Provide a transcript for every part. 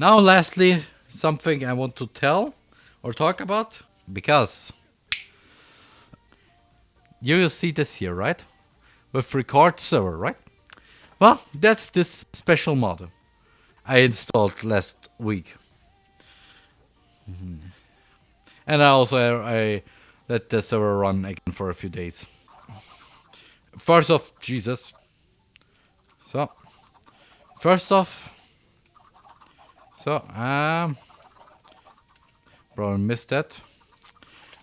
Now lastly, something I want to tell or talk about because you will see this here, right? With record server, right? Well, that's this special mod I installed last week. Mm-hmm. And I also I let the server run again for a few days. First off, Jesus. So, first off, so um, probably missed that.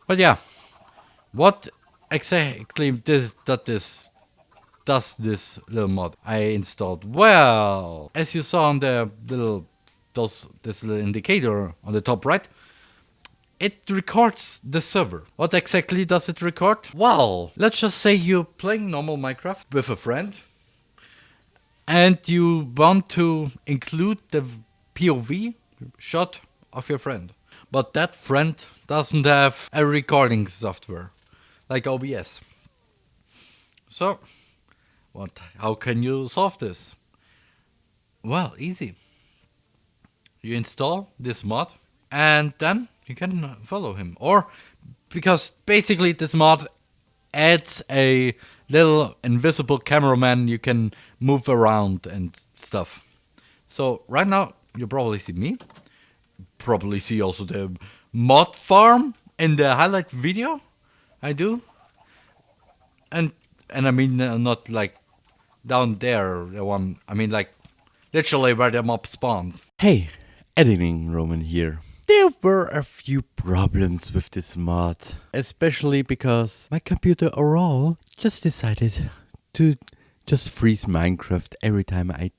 But yeah, what exactly this that this does this little mod I installed? Well, as you saw on the little those this little indicator on the top right, it records the server. What exactly does it record? Well, let's just say you're playing normal Minecraft with a friend and you want to include the POV shot of your friend. But that friend doesn't have a recording software like OBS. So, what how can you solve this? Well, easy. You install this mod and then you can follow him. Or because basically this mod adds a little invisible cameraman you can move around and stuff. So right now you probably see me. Probably see also the mob farm in the highlight video I do. And and I mean uh, not like down there the one I mean like literally where the mob spawns. Hey, editing Roman here. There were a few problems with this mod, especially because my computer overall just decided to just freeze Minecraft every time I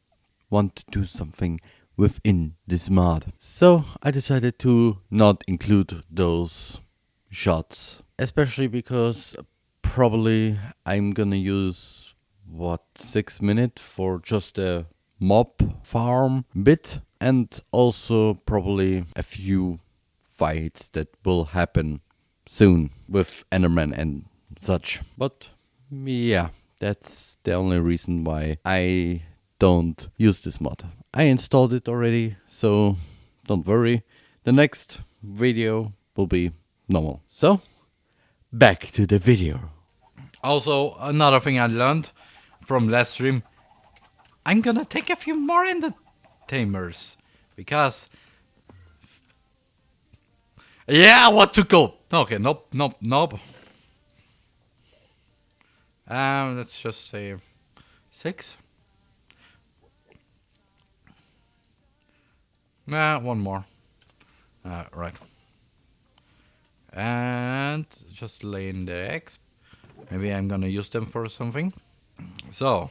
want to do something within this mod. So I decided to not include those shots, especially because probably I'm gonna use what 6 minutes for just a mob farm bit and also probably a few fights that will happen soon with Enderman and such. But yeah, that's the only reason why I don't use this mod. I installed it already, so don't worry. The next video will be normal. So, back to the video. Also, another thing I learned from last stream, I'm gonna take a few more entertainers because yeah, what to go? Okay, nope, nope, nope. Um, let's just say six. Nah, one more. Uh, right. And just lay in the eggs. Maybe I'm gonna use them for something. So,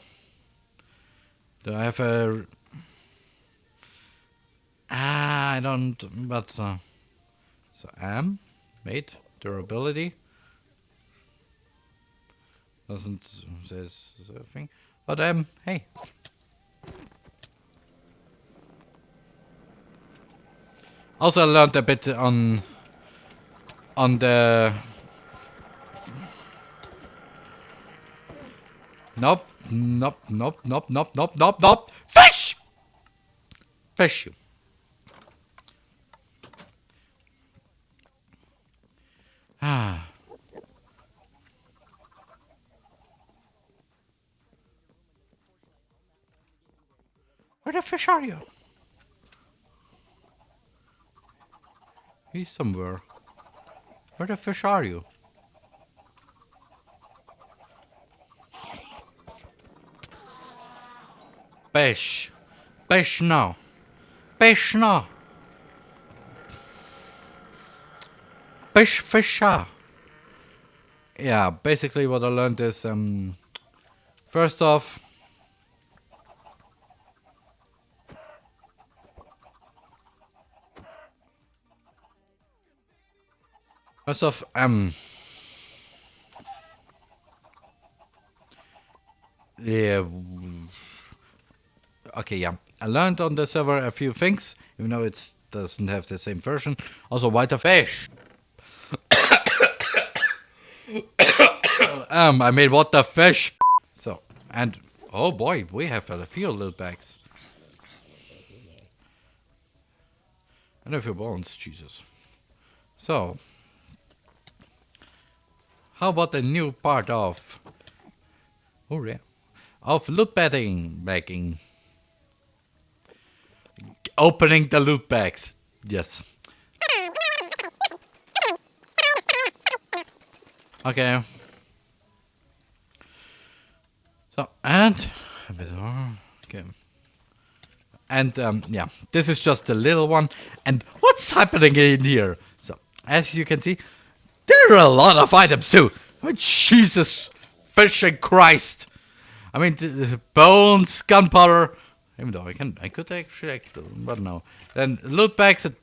do I have a? Ah, I don't. But uh, so am made durability doesn't says something. But um, hey. Also, I learned a bit on on the. Nope, nope, nope, nope, nope, nope, nope, nope. Fish! Fish you. Ah. Where the fish are you? He's somewhere. Where the fish are you? Fish. Fish now. Fish now. Fish fisher. Yeah, basically what I learned is um first off First off, um Yeah Okay, yeah. I learned on the server a few things, even though it doesn't have the same version. Also whiter fish. um, I made what the fish. So, and oh boy, we have a few little bags. And a few bones, Jesus. So, how about the new part of, oh yeah, of loot bagging, bagging, opening the loot bags. Yes. Okay. So and. Okay. And um, yeah, this is just a little one. And what's happening in here? So as you can see, there are a lot of items too. Oh, Jesus, fishing Christ! I mean, bones, gunpowder. Even though I can, I could actually, but no. Then loot bags. At,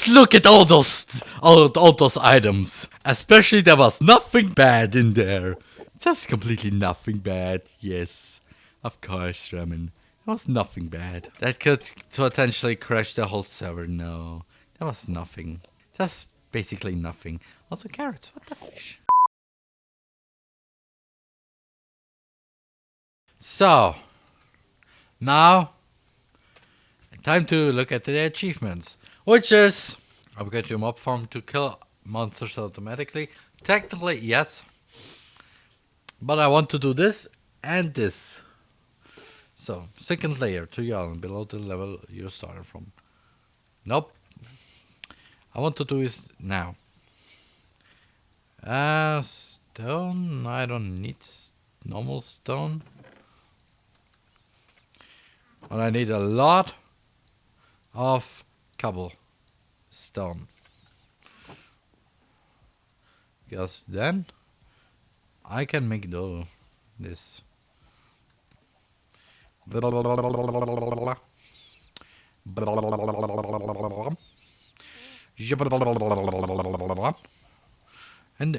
Just look at all those all, all those items. Especially there was nothing bad in there. Just completely nothing bad. Yes. Of course, Ramen. There was nothing bad. That could potentially crash the whole server. No. There was nothing. Just basically nothing. Also carrots. What the fish? So, now, time to look at the achievements. Which is, upgrade your mob farm to kill monsters automatically. Technically, yes. But I want to do this and this. So, second layer to your island below the level you started from. Nope. I want to do this now. Uh, stone. I don't need normal stone. But I need a lot of cobblestone. Because then I can make do this. And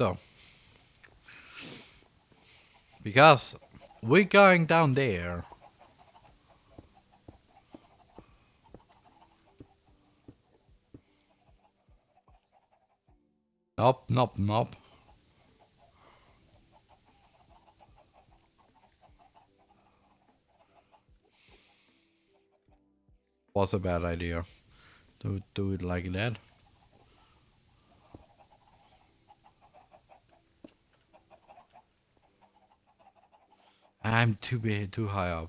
So, because we're going down there. Nope, nope, nope. Was a bad idea. Do do it like that. I'm too big, too high up.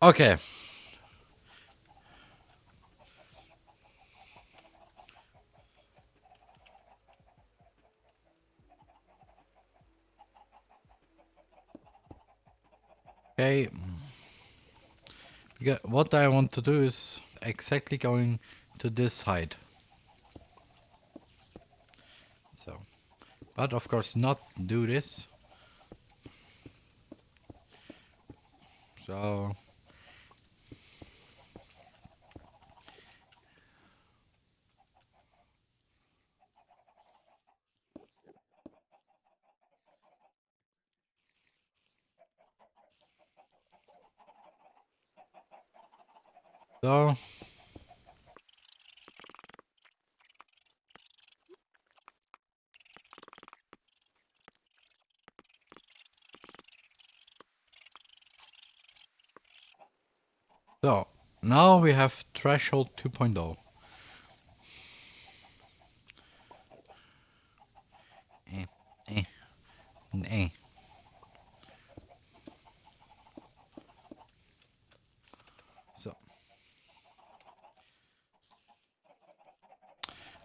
Okay. Okay. What I want to do is exactly going to this height. So, but of course not do this. So, So. So, now we have threshold 2.0.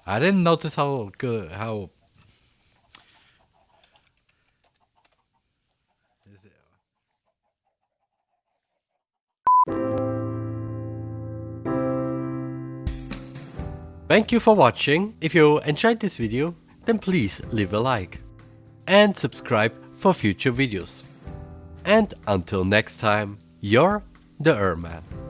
I didn't notice how good how Thank you for watching. If you enjoyed this video, then please leave a like. And subscribe for future videos. And until next time, you're the Erman.